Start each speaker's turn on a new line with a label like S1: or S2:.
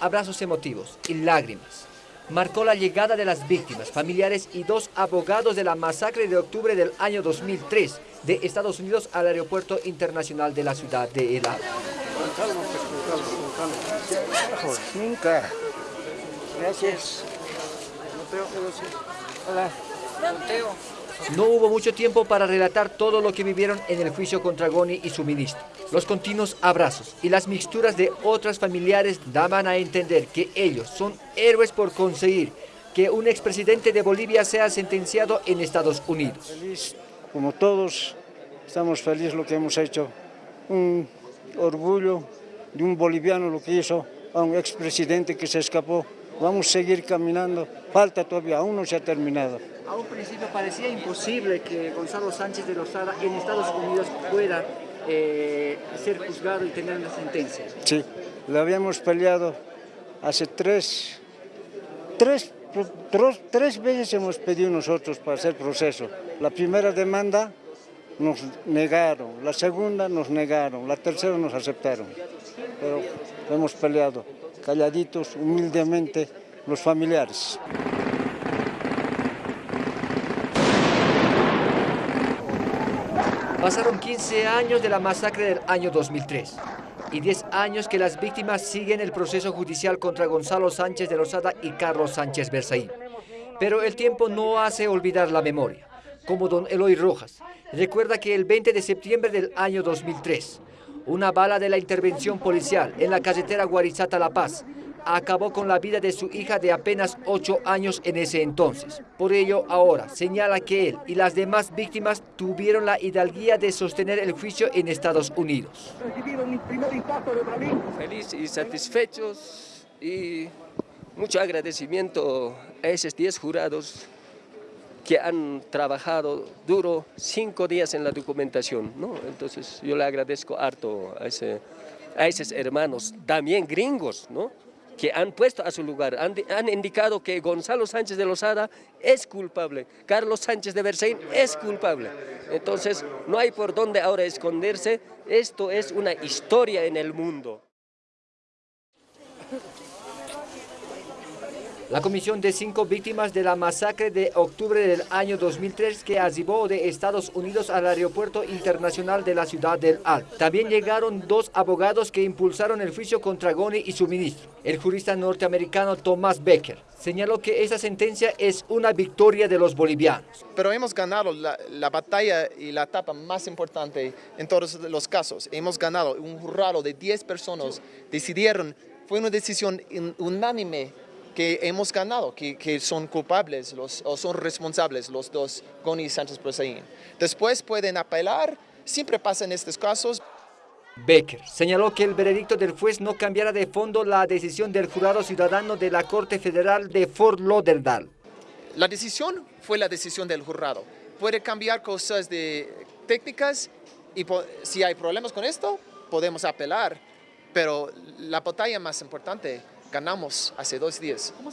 S1: abrazos emotivos y lágrimas. Marcó la llegada de las víctimas, familiares y dos abogados de la masacre de octubre del año 2003 de Estados Unidos al aeropuerto internacional de la ciudad de El
S2: Nunca. Gracias. Hola.
S1: No hubo mucho tiempo para relatar todo lo que vivieron en el juicio contra Goni y su ministro. Los continuos abrazos y las mixturas de otras familiares daban a entender que ellos son héroes por conseguir que un expresidente de Bolivia sea sentenciado en Estados Unidos.
S2: Feliz, como todos, estamos felices lo que hemos hecho. Un orgullo de un boliviano lo que hizo a un expresidente que se escapó. Vamos a seguir caminando, falta todavía, aún no se ha terminado.
S1: A un principio parecía imposible que Gonzalo Sánchez de Lozada en Estados Unidos pueda eh, ser juzgado y tener una sentencia.
S2: Sí, lo habíamos peleado hace tres, tres, tres, tres veces hemos pedido nosotros para hacer proceso. La primera demanda nos negaron, la segunda nos negaron, la tercera nos aceptaron. Pero hemos peleado calladitos, humildemente, los familiares.
S1: Pasaron 15 años de la masacre del año 2003 y 10 años que las víctimas siguen el proceso judicial contra Gonzalo Sánchez de Rosada y Carlos Sánchez Berzaín. Pero el tiempo no hace olvidar la memoria, como don Eloy Rojas. Recuerda que el 20 de septiembre del año 2003, una bala de la intervención policial en la carretera Guarizata-La Paz acabó con la vida de su hija de apenas 8 años en ese entonces. Por ello, ahora señala que él y las demás víctimas tuvieron la hidalguía de sostener el juicio en Estados Unidos.
S3: Feliz y satisfechos y mucho agradecimiento a esos 10 jurados que han trabajado duro cinco días en la documentación, ¿no? Entonces yo le agradezco harto a, ese, a esos hermanos, también gringos, ¿no? Que han puesto a su lugar, han, han, indicado que Gonzalo Sánchez de Lozada es culpable, Carlos Sánchez de Berzaín es culpable. Entonces no hay por dónde ahora esconderse, esto es una historia en el mundo.
S1: La comisión de cinco víctimas de la masacre de octubre del año 2003 que arribó de Estados Unidos al aeropuerto internacional de la ciudad del Al. También llegaron dos abogados que impulsaron el juicio contra Goni y su ministro. El jurista norteamericano Thomas Becker señaló que esa sentencia es una victoria de los bolivianos.
S4: Pero hemos ganado la, la batalla y la etapa más importante en todos los casos. Hemos ganado, un jurado de 10 personas decidieron, fue una decisión unánime que hemos ganado, que, que, son culpables los, o son responsables los dos, Goni y Sánchez Prosaín. Después pueden apelar, siempre pasa en estos casos.
S1: Becker señaló que el veredicto del juez no cambiará de fondo la decisión del jurado ciudadano de la Corte Federal de Fort Lauderdale.
S4: La decisión fue la decisión del jurado. Puede cambiar cosas de técnicas y si hay problemas con esto, podemos apelar, pero la batalla más importante ganamos hace dos días.